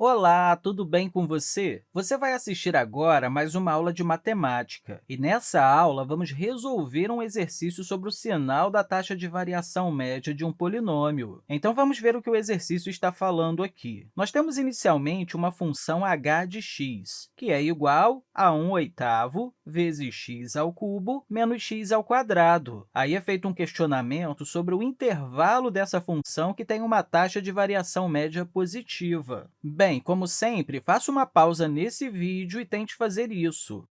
Olá, tudo bem com você? Você vai assistir agora mais uma aula de matemática. E nessa aula, vamos resolver um exercício sobre o sinal da taxa de variação média de um polinômio. Então, vamos ver o que o exercício está falando aqui. Nós temos inicialmente uma função h de x, que é igual a 1 oitavo vezes x ao cubo menos x ao quadrado. Aí é feito um questionamento sobre o intervalo dessa função que tem uma taxa de variação média positiva. Bem, como sempre, faça uma pausa nesse vídeo e tente fazer isso.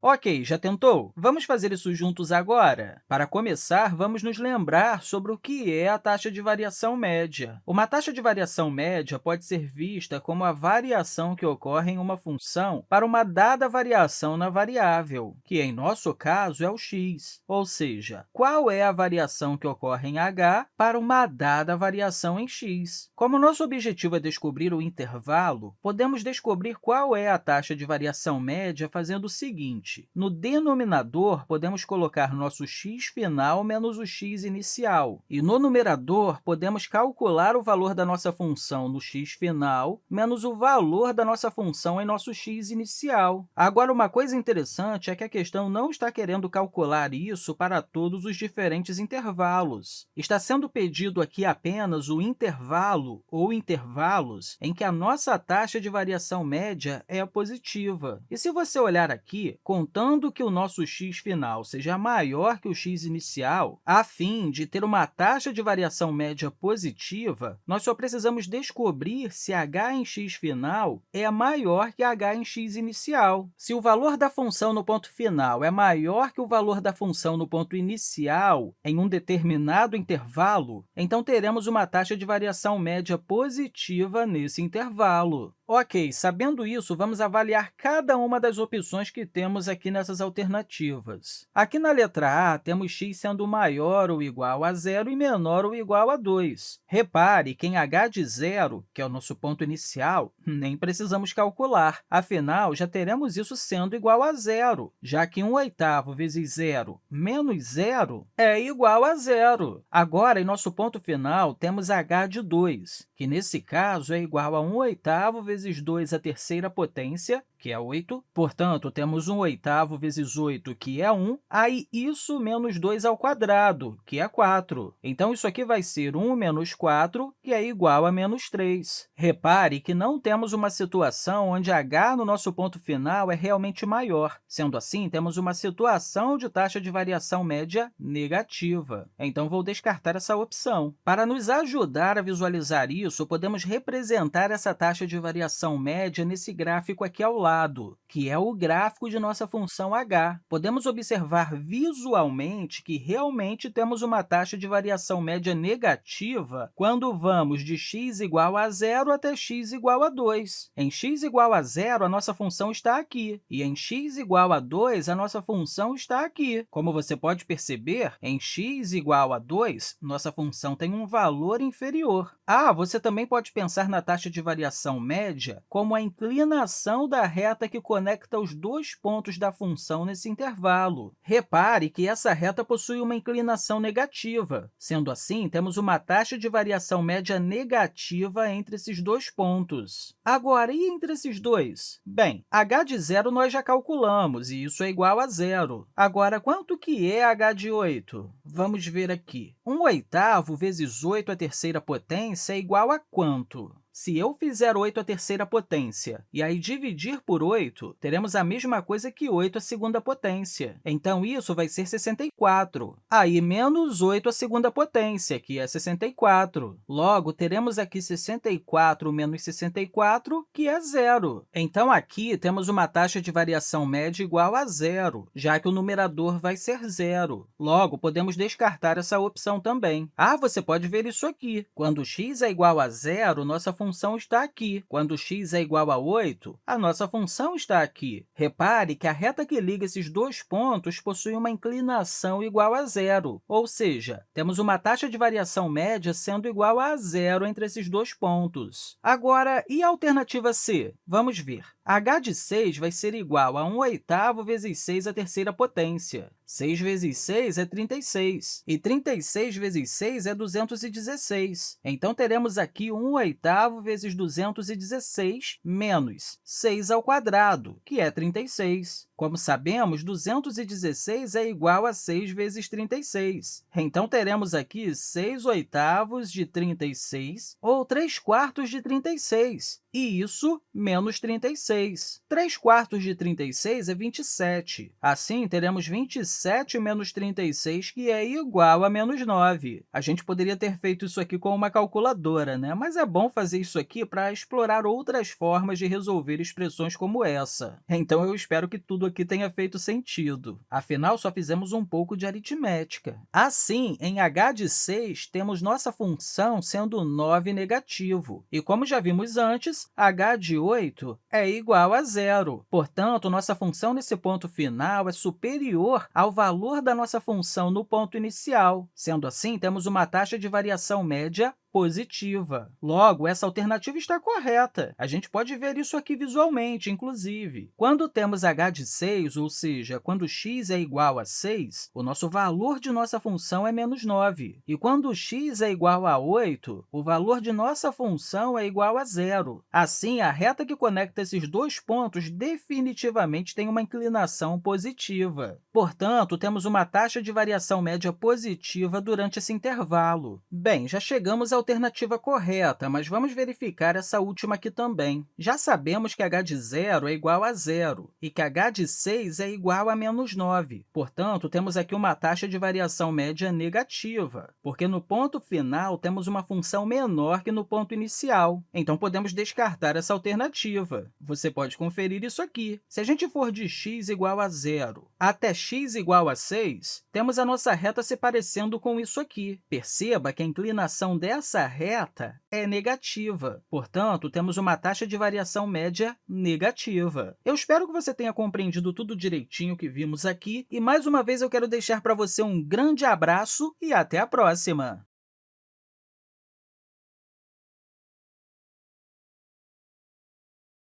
Ok, já tentou? Vamos fazer isso juntos agora? Para começar, vamos nos lembrar sobre o que é a taxa de variação média. Uma taxa de variação média pode ser vista como a variação que ocorre em uma função para uma dada variação na variável, que, em nosso caso, é o x. Ou seja, qual é a variação que ocorre em h para uma dada variação em x? Como nosso objetivo é descobrir o intervalo, podemos descobrir qual é a taxa de variação média fazendo o seguinte. No denominador, podemos colocar nosso x final menos o x inicial. E no numerador, podemos calcular o valor da nossa função no x final menos o valor da nossa função em nosso x inicial. Agora, uma coisa interessante é que a questão não está querendo calcular isso para todos os diferentes intervalos. Está sendo pedido aqui apenas o intervalo ou intervalos em que a nossa taxa de variação média é positiva. E se você olhar aqui, com contando que o nosso x final seja maior que o x inicial, a fim de ter uma taxa de variação média positiva, nós só precisamos descobrir se h em x final é maior que h em x inicial. Se o valor da função no ponto final é maior que o valor da função no ponto inicial em um determinado intervalo, então teremos uma taxa de variação média positiva nesse intervalo. Ok, sabendo isso, vamos avaliar cada uma das opções que temos aqui nessas alternativas. Aqui na letra A, temos x sendo maior ou igual a zero e menor ou igual a 2. Repare que em h de zero, que é o nosso ponto inicial, nem precisamos calcular. Afinal, já teremos isso sendo igual a zero, já que 1 oitavo vezes zero menos zero é igual a zero. Agora, em nosso ponto final, temos h de 2, que, nesse caso, é igual a 1 oitavo vezes vezes 2 à terceira potência, que é 8. Portanto, temos 1 oitavo vezes 8, que é 1. Aí, isso menos 2 ao quadrado, que é 4. Então, isso aqui vai ser 1 menos 4, que é igual a menos 3. Repare que não temos uma situação onde h no nosso ponto final é realmente maior. Sendo assim, temos uma situação de taxa de variação média negativa. Então, vou descartar essa opção. Para nos ajudar a visualizar isso, podemos representar essa taxa de variação média nesse gráfico aqui ao lado, que é o gráfico de nossa função h. Podemos observar visualmente que realmente temos uma taxa de variação média negativa quando vamos de x igual a zero até x igual a 2. Em x igual a zero, a nossa função está aqui, e em x igual a 2, a nossa função está aqui. Como você pode perceber, em x igual a 2, nossa função tem um valor inferior. Ah, você também pode pensar na taxa de variação média como a inclinação da reta que conecta os dois pontos da função nesse intervalo. Repare que essa reta possui uma inclinação negativa. Sendo assim, temos uma taxa de variação média negativa entre esses dois pontos. Agora, e entre esses dois? Bem, h de zero nós já calculamos, e isso é igual a zero. Agora, quanto que é h de 8? Vamos ver aqui. 1 oitavo vezes 8 à terceira potência é igual a quanto? Se eu fizer 8 à terceira potência e aí dividir por 8, teremos a mesma coisa que 8 à segunda potência. Então, isso vai ser 64. Aí, menos 8 à segunda potência, que é 64. Logo, teremos aqui 64 menos 64, que é zero. Então, aqui temos uma taxa de variação média igual a zero, já que o numerador vai ser zero. Logo, podemos descartar essa opção também. Ah, você pode ver isso aqui. Quando x é igual a zero, nossa função função está aqui. Quando x é igual a 8, a nossa função está aqui. Repare que a reta que liga esses dois pontos possui uma inclinação igual a zero, ou seja, temos uma taxa de variação média sendo igual a zero entre esses dois pontos. Agora, e a alternativa C? Vamos ver. H de 6 vai ser igual a 1 oitavo vezes 6 à terceira potência. 6 vezes 6 é 36, e 36 vezes 6 é 216. Então, teremos aqui 1 oitavo vezes 216 menos 6 ao quadrado, que é 36. Como sabemos, 216 é igual a 6 vezes 36. Então, teremos aqui 6 oitavos de 36, ou 3 quartos de 36, e isso menos 36. 3 quartos de 36 é 27. Assim, teremos 27 menos 36, que é igual a menos 9. A gente poderia ter feito isso aqui com uma calculadora, né? mas é bom fazer isso aqui para explorar outras formas de resolver expressões como essa. Então, eu espero que tudo aqui tenha feito sentido. Afinal, só fizemos um pouco de aritmética. Assim, em h de 6, temos nossa função sendo 9 negativo. E, como já vimos antes, h de 8 é igual a zero. Portanto, nossa função nesse ponto final é superior ao valor da nossa função no ponto inicial. Sendo assim, temos uma taxa de variação média positiva. Logo, essa alternativa está correta. A gente pode ver isso aqui visualmente, inclusive. Quando temos h de 6, ou seja, quando x é igual a 6, o nosso valor de nossa função é menos 9. E quando x é igual a 8, o valor de nossa função é igual a zero. Assim, a reta que conecta esses dois pontos definitivamente tem uma inclinação positiva. Portanto, temos uma taxa de variação média positiva durante esse intervalo. Bem, já chegamos ao alternativa correta, mas vamos verificar essa última aqui também. Já sabemos que h de zero é igual a zero e que h de 6 é igual a menos 9. Portanto, temos aqui uma taxa de variação média negativa, porque no ponto final temos uma função menor que no ponto inicial. Então, podemos descartar essa alternativa. Você pode conferir isso aqui. Se a gente for de x igual a zero até x igual a 6, temos a nossa reta se parecendo com isso aqui. Perceba que a inclinação dessa essa reta é negativa. Portanto, temos uma taxa de variação média negativa. Eu espero que você tenha compreendido tudo direitinho que vimos aqui. E, mais uma vez, eu quero deixar para você um grande abraço e até a próxima!